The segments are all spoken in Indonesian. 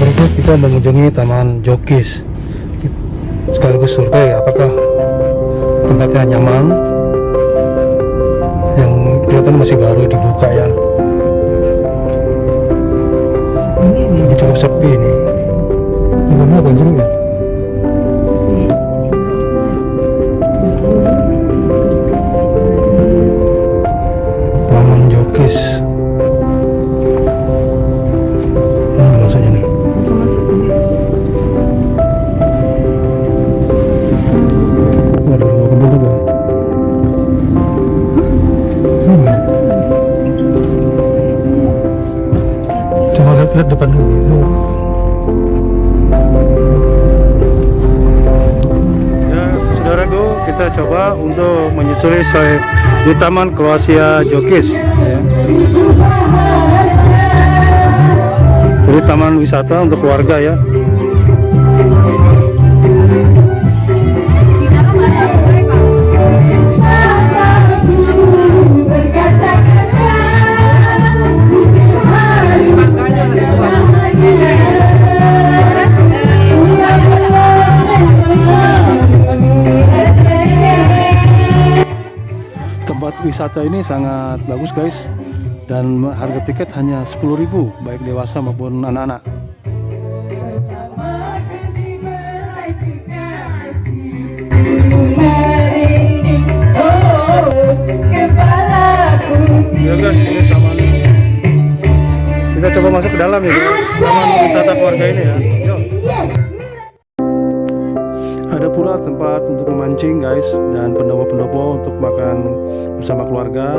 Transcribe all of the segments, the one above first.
Oke, kita mengunjungi Taman Jokis. Sekaligus survei apakah tempatnya nyaman. Yang kelihatan masih baru dibuka ya. Lihat, depan dulu itu. Ya, saudaraku, kita coba untuk menyusuri saya di Taman Kroasia Jokis. Ya. Jadi taman wisata untuk keluarga ya. Wisata ini sangat bagus guys. Dan harga tiket hanya 10.000 baik dewasa maupun anak-anak. Ya guys ini taman kita coba masuk ke dalam ya taman wisata keluarga ini ya ada pula tempat untuk memancing guys dan pendopo-pendopo untuk makan bersama keluarga.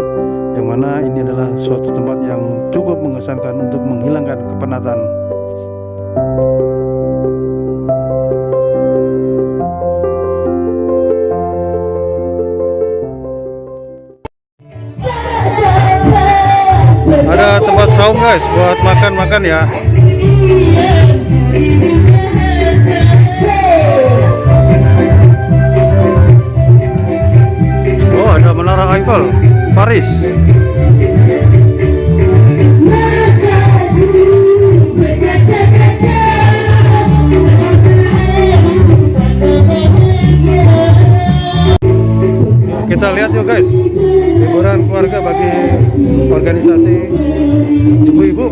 Yang mana ini adalah suatu tempat yang cukup mengesankan untuk menghilangkan kepenatan. Ada tempat saung guys buat makan-makan ya ada menara Eiffel Paris. Kita lihat yuk guys. Liburan keluarga bagi organisasi ibu-ibu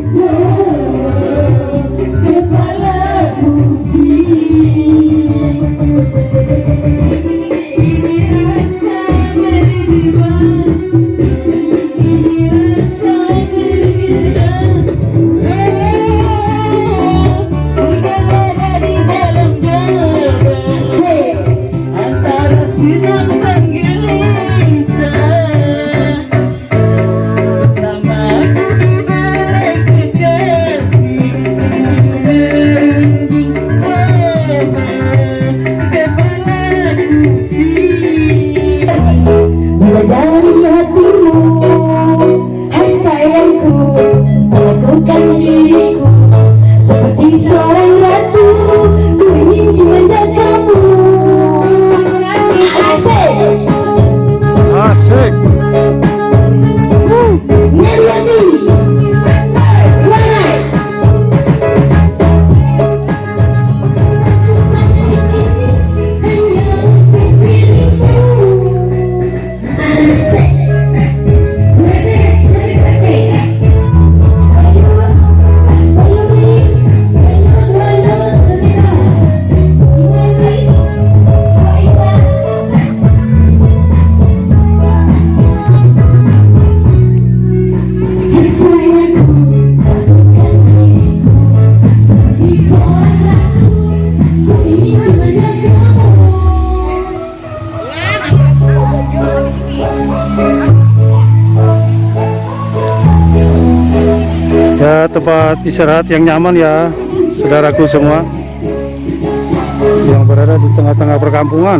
ya tempat istirahat yang nyaman ya saudaraku semua. Yang berada di tengah-tengah perkampungan